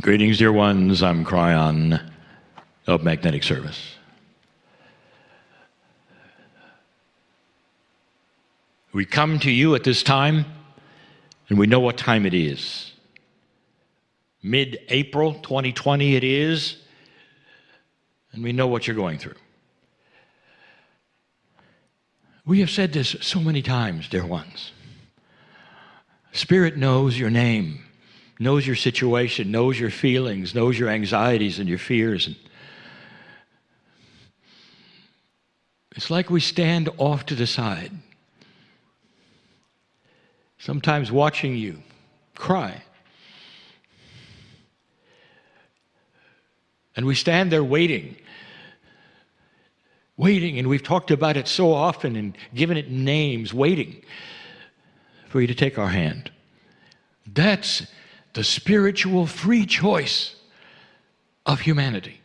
Greetings, dear ones. I'm Kryon of Magnetic Service. We come to you at this time, and we know what time it is. Mid April 2020, it is, and we know what you're going through. We have said this so many times, dear ones. Spirit knows your name, knows your situation, knows your feelings, knows your anxieties and your fears. And it's like we stand off to the side, sometimes watching you cry. And we stand there waiting waiting, and we've talked about it so often and given it names, waiting for you to take our hand. That's the spiritual free choice of humanity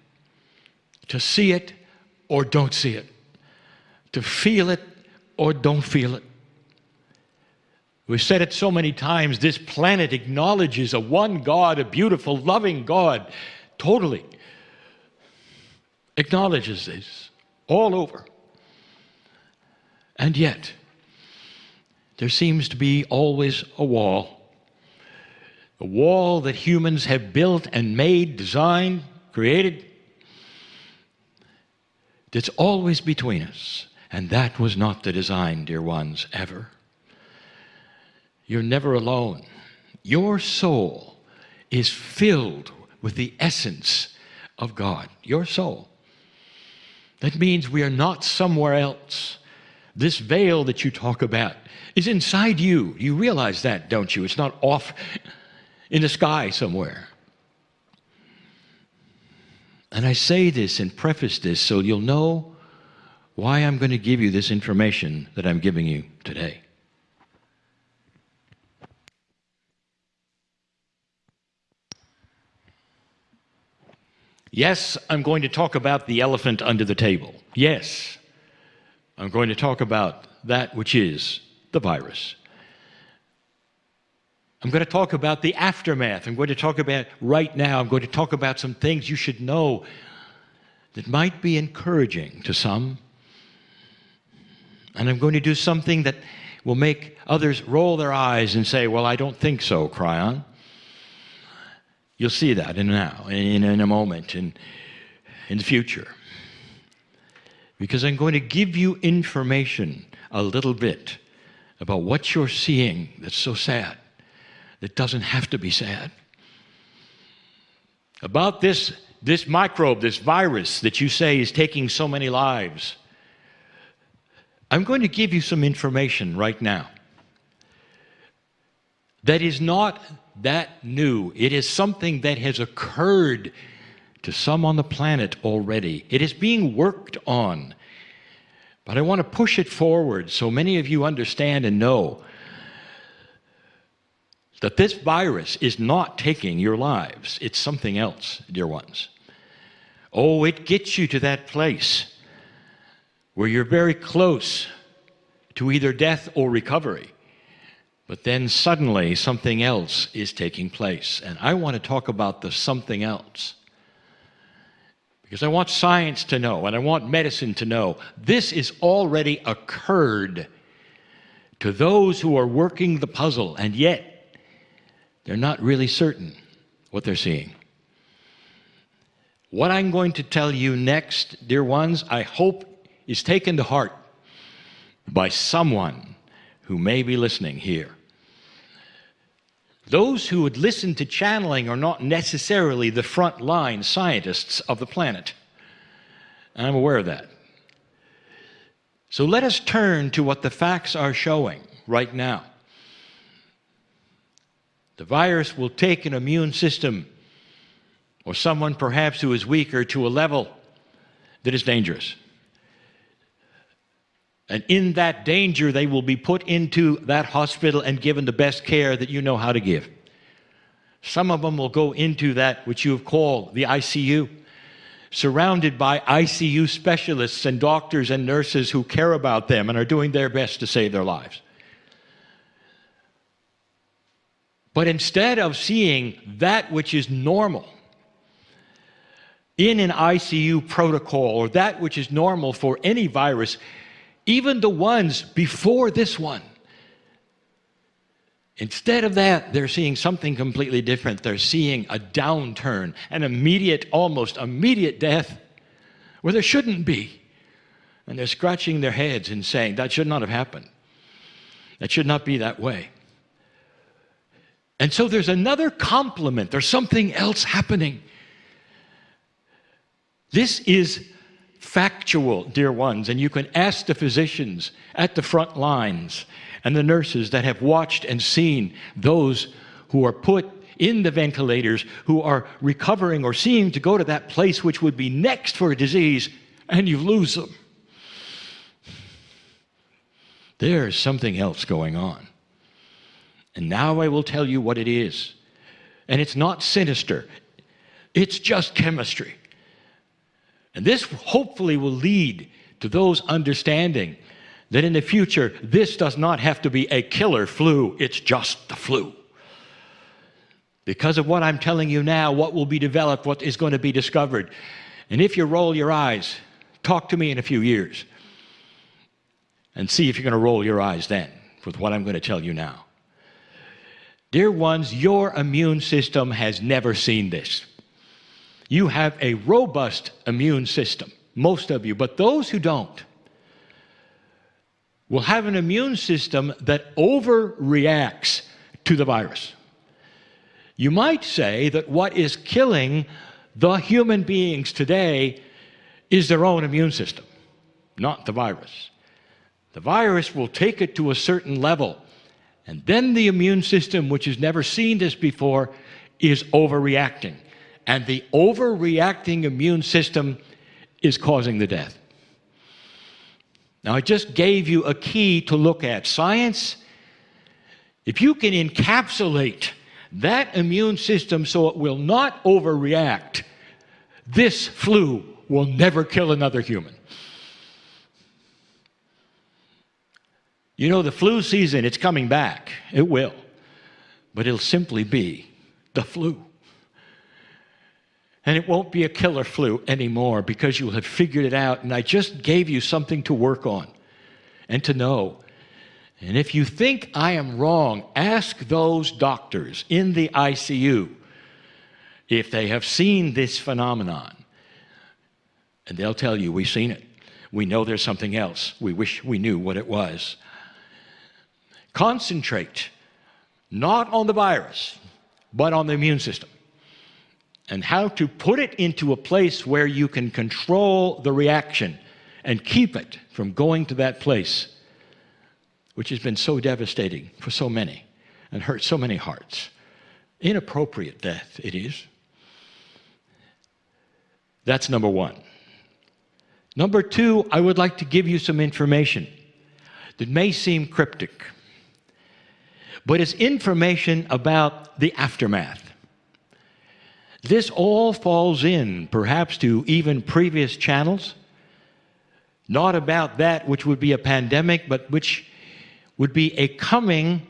to see it or don't see it, to feel it or don't feel it. We've said it so many times this planet acknowledges a one God, a beautiful, loving God, totally acknowledges this all over. And yet, there seems to be always a wall. A wall that humans have built and made, designed, created, that's always between us. And that was not the design, dear ones, ever. You're never alone. Your soul is filled with the essence of God. Your soul. That means we are not somewhere else. This veil that you talk about is inside you. You realize that, don't you? It's not off in the sky somewhere. And I say this and preface this so you'll know why I'm going to give you this information that I'm giving you today. Yes, I'm going to talk about the elephant under the table. Yes, I'm going to talk about that which is the virus. I'm going to talk about the aftermath. I'm going to talk about right now, I'm going to talk about some things you should know that might be encouraging to some. And I'm going to do something that will make others roll their eyes and say, Well, I don't think so, Kryon. You'll see that in now, in, in a moment, in, in the future. Because I'm going to give you information a little bit about what you're seeing that's so sad, that doesn't have to be sad. About this, this microbe, this virus that you say is taking so many lives. I'm going to give you some information right now that is not that new. It is something that has occurred to some on the planet already. It is being worked on. But I want to push it forward so many of you understand and know that this virus is not taking your lives. It's something else, dear ones. Oh, it gets you to that place where you're very close to either death or recovery. But then suddenly something else is taking place. And I want to talk about the something else. Because I want science to know and I want medicine to know this is already occurred to those who are working the puzzle, and yet they're not really certain what they're seeing. What I'm going to tell you next, dear ones, I hope is taken to heart by someone who may be listening here. Those who would listen to channeling are not necessarily the front-line scientists of the planet. I'm aware of that. So let us turn to what the facts are showing right now. The virus will take an immune system or someone perhaps who is weaker to a level that is dangerous. And in that danger, they will be put into that hospital and given the best care that you know how to give. Some of them will go into that which you have called the ICU, surrounded by ICU specialists and doctors and nurses who care about them and are doing their best to save their lives. But instead of seeing that which is normal in an ICU protocol or that which is normal for any virus, even the ones before this one, Instead of that, they're seeing something completely different. They're seeing a downturn, an immediate, almost immediate death where there shouldn't be. And they're scratching their heads and saying, that should not have happened. That should not be that way. And so there's another complement, there's something else happening. This is factual, dear ones, and you can ask the physicians at the front lines and the nurses that have watched and seen those who are put in the ventilators, who are recovering or seeming to go to that place which would be next for a disease, and you lose them. There's something else going on. And now I will tell you what it is. And it's not sinister, it's just chemistry. And this hopefully will lead to those understanding that in the future, this does not have to be a killer flu, it's just the flu. Because of what I'm telling you now, what will be developed, what is going to be discovered. And if you roll your eyes, talk to me in a few years and see if you're going to roll your eyes then with what I'm going to tell you now. Dear ones, your immune system has never seen this. You have a robust immune system, most of you, but those who don't, will have an immune system that overreacts to the virus. You might say that what is killing the human beings today is their own immune system, not the virus. The virus will take it to a certain level, and then the immune system, which has never seen this before, is overreacting. And the overreacting immune system is causing the death. Now, I just gave you a key to look at. Science, if you can encapsulate that immune system so it will not overreact, this flu will never kill another human. You know, the flu season, it's coming back. It will. But it'll simply be the flu. And it won't be a killer flu anymore because you'll have figured it out. And I just gave you something to work on and to know. And if you think I am wrong, ask those doctors in the ICU if they have seen this phenomenon. And they'll tell you, we've seen it. We know there's something else. We wish we knew what it was. Concentrate not on the virus, but on the immune system and how to put it into a place where you can control the reaction and keep it from going to that place, which has been so devastating for so many and hurt so many hearts. Inappropriate death, it is. That's number one. Number two, I would like to give you some information that may seem cryptic, but it's information about the aftermath. This all falls in, perhaps, to even previous channels, not about that which would be a pandemic, but which would be a coming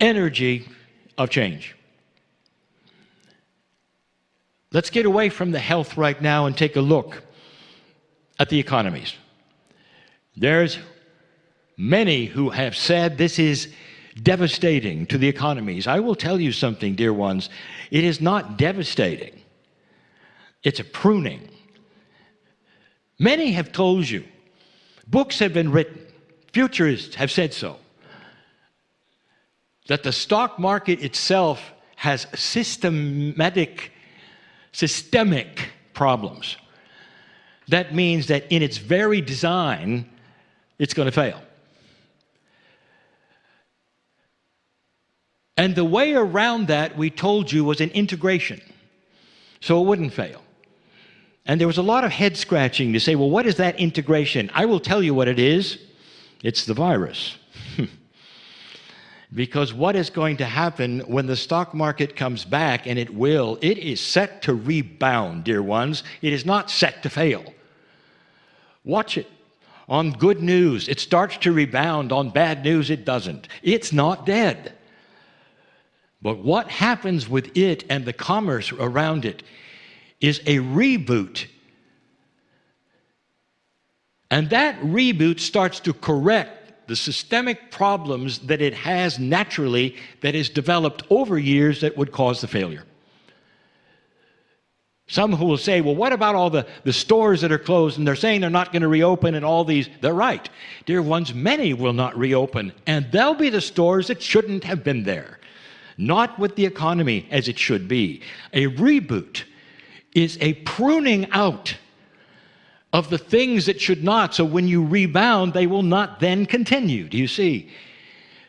energy of change. Let's get away from the health right now and take a look at the economies. There's many who have said this is devastating to the economies. I will tell you something, dear ones. It is not devastating. It's a pruning. Many have told you, books have been written, futurists have said so, that the stock market itself has systematic, systemic problems. That means that in its very design, it's going to fail. And the way around that, we told you, was an integration. So it wouldn't fail. And there was a lot of head scratching to say, well, what is that integration? I will tell you what it is. It's the virus. because what is going to happen when the stock market comes back, and it will, it is set to rebound, dear ones. It is not set to fail. Watch it. On good news, it starts to rebound. On bad news, it doesn't. It's not dead. But what happens with it and the commerce around it is a reboot. And that reboot starts to correct the systemic problems that it has naturally that is developed over years that would cause the failure. Some who will say, well, what about all the, the stores that are closed and they're saying they're not going to reopen and all these? They're right. Dear ones, many will not reopen, and they'll be the stores that shouldn't have been there. Not with the economy as it should be. A reboot is a pruning out of the things that should not, so when you rebound, they will not then continue. Do you see?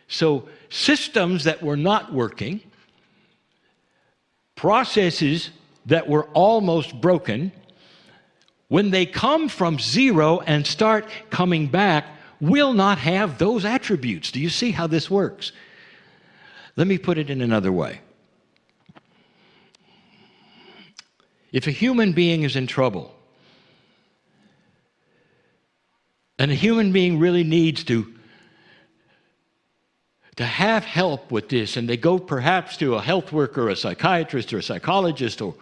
So, systems that were not working, processes that were almost broken, when they come from zero and start coming back, will not have those attributes. Do you see how this works? Let me put it in another way. If a human being is in trouble, and a human being really needs to to have help with this, and they go perhaps to a health worker, a psychiatrist, or a psychologist, or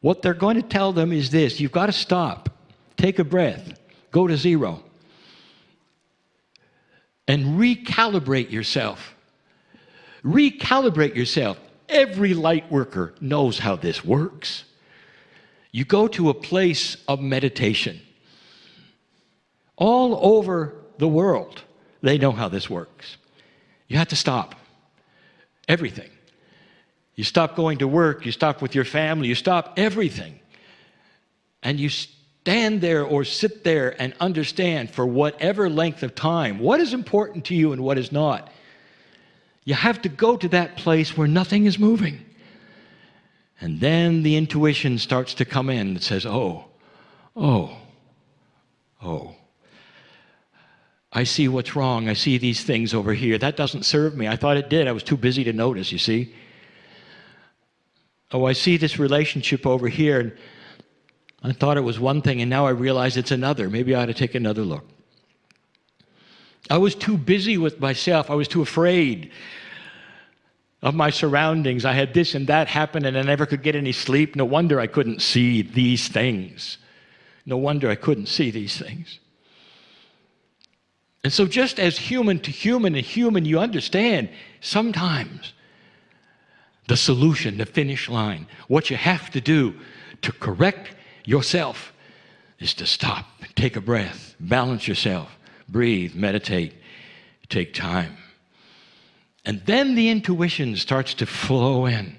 what they're going to tell them is this you've got to stop, take a breath, go to zero, and recalibrate yourself. Recalibrate yourself. Every light worker knows how this works. You go to a place of meditation. All over the world, they know how this works. You have to stop everything. You stop going to work, you stop with your family, you stop everything. And you stand there or sit there and understand for whatever length of time what is important to you and what is not. You have to go to that place where nothing is moving. And then the intuition starts to come in that says, oh, oh, oh. I see what's wrong. I see these things over here. That doesn't serve me. I thought it did. I was too busy to notice, you see oh, I see this relationship over here, and I thought it was one thing, and now I realize it's another. Maybe I ought to take another look. I was too busy with myself. I was too afraid of my surroundings. I had this and that happen, and I never could get any sleep. No wonder I couldn't see these things. No wonder I couldn't see these things. And so, just as human to human and human, you understand sometimes the solution, the finish line. What you have to do to correct yourself is to stop, take a breath, balance yourself, breathe, meditate, take time. And then the intuition starts to flow in.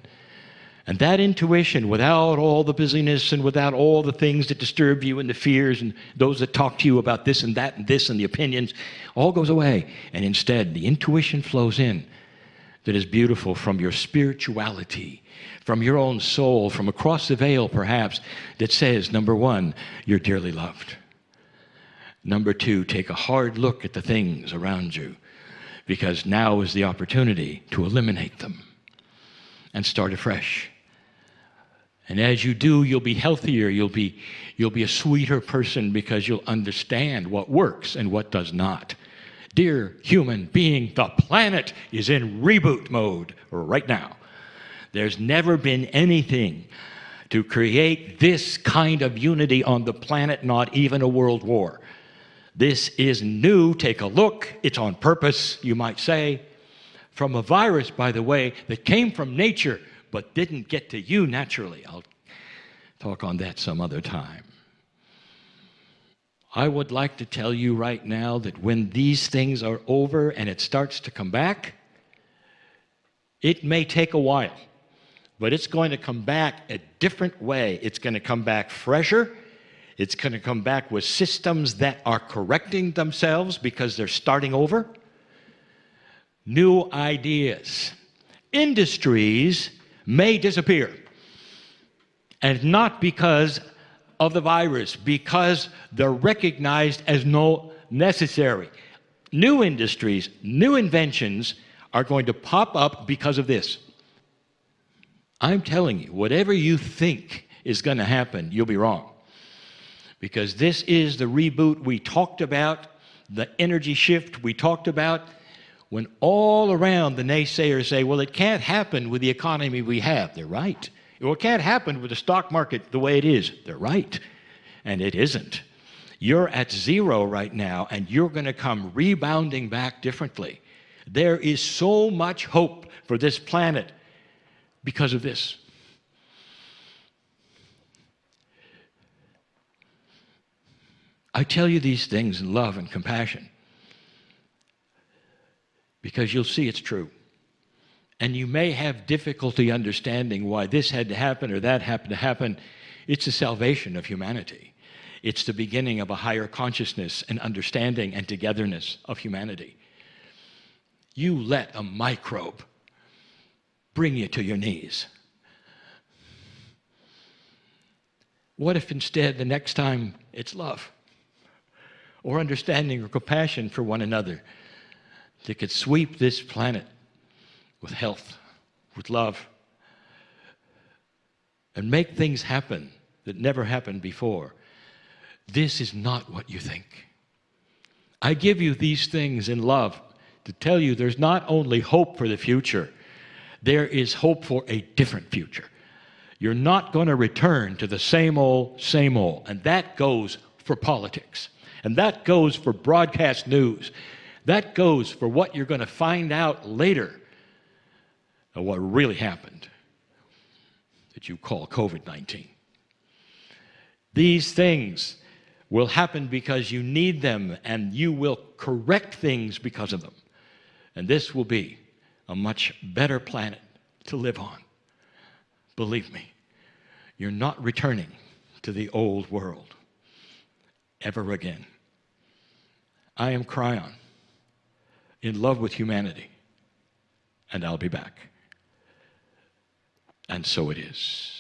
And that intuition, without all the busyness and without all the things that disturb you and the fears and those that talk to you about this and that and this and the opinions, all goes away. And instead, the intuition flows in that is beautiful from your spirituality, from your own soul, from across the veil, perhaps, that says, number one, you're dearly loved. Number two, take a hard look at the things around you, because now is the opportunity to eliminate them and start afresh. And as you do, you'll be healthier, you'll be, you'll be a sweeter person because you'll understand what works and what does not. Dear human being, the planet is in reboot mode right now. There's never been anything to create this kind of unity on the planet, not even a world war. This is new. Take a look. It's on purpose, you might say. From a virus, by the way, that came from nature but didn't get to you naturally. I'll talk on that some other time. I would like to tell you right now that when these things are over and it starts to come back, it may take a while, but it's going to come back a different way. It's going to come back fresher. It's going to come back with systems that are correcting themselves because they're starting over. New ideas. Industries may disappear. And not because of the virus because they're recognized as no necessary. New industries, new inventions are going to pop up because of this. I'm telling you, whatever you think is going to happen, you'll be wrong. Because this is the reboot we talked about, the energy shift we talked about. when all around the naysayers say, well, it can't happen with the economy we have. They're right. Well, it can't happen with the stock market the way it is. They're right. And it isn't. You're at zero right now, and you're going to come rebounding back differently. There is so much hope for this planet because of this. I tell you these things in love and compassion because you'll see it's true. And you may have difficulty understanding why this had to happen or that happened to happen. It's the salvation of humanity. It's the beginning of a higher consciousness and understanding and togetherness of humanity. You let a microbe bring you to your knees. What if instead the next time it's love or understanding or compassion for one another that could sweep this planet with health, with love, and make things happen that never happened before? This is not what you think. I give you these things in love to tell you there's not only hope for the future, there is hope for a different future. You're not going to return to the same old, same old. And that goes for politics. And that goes for broadcast news. That goes for what you're going to find out later of what really happened that you call COVID 19. These things will happen because you need them and you will correct things because of them. And this will be a much better planet to live on. Believe me, you're not returning to the old world ever again. I am Kryon, in love with humanity, and I'll be back. And so it is.